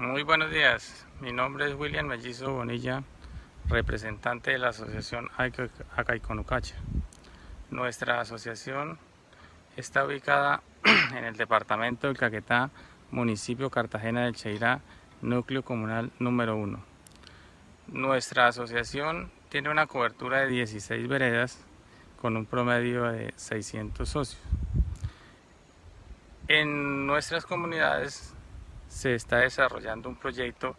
Muy buenos días, mi nombre es William Mellizo Bonilla, representante de la asociación Acaiconucacha. Nuestra asociación está ubicada en el departamento del Caquetá, municipio Cartagena del Cheirá, núcleo comunal número 1. Nuestra asociación tiene una cobertura de 16 veredas con un promedio de 600 socios. En nuestras comunidades se está desarrollando un proyecto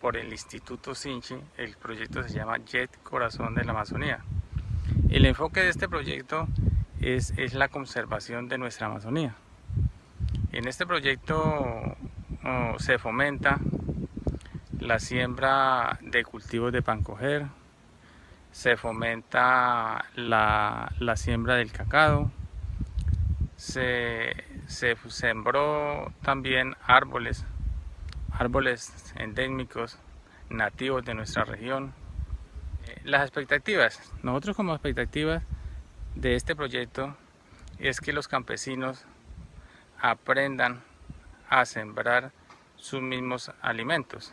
por el Instituto Sinchi, el proyecto se llama JET Corazón de la Amazonía. El enfoque de este proyecto es, es la conservación de nuestra Amazonía. En este proyecto oh, se fomenta la siembra de cultivos de pancoger, se fomenta la, la siembra del cacao, se, se sembró también árboles, árboles endémicos nativos de nuestra región. Eh, las expectativas, nosotros como expectativas de este proyecto es que los campesinos aprendan a sembrar sus mismos alimentos,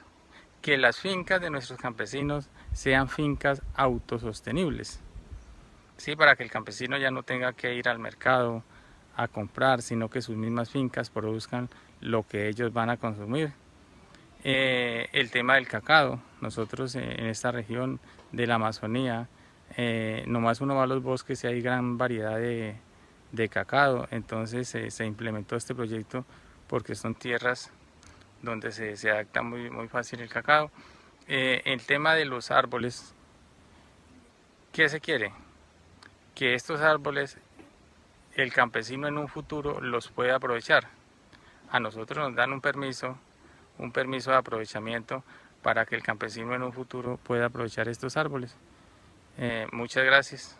que las fincas de nuestros campesinos sean fincas autosostenibles, ¿sí? para que el campesino ya no tenga que ir al mercado a comprar, sino que sus mismas fincas produzcan lo que ellos van a consumir. Eh, el tema del cacao, nosotros en esta región de la Amazonía, eh, nomás uno va a los bosques y hay gran variedad de, de cacao, entonces se implementó este proyecto porque son tierras donde se, se adapta muy, muy fácil el cacao. Eh, el tema de los árboles, ¿qué se quiere? Que estos árboles el campesino en un futuro los puede aprovechar. A nosotros nos dan un permiso, un permiso de aprovechamiento para que el campesino en un futuro pueda aprovechar estos árboles. Eh, muchas gracias.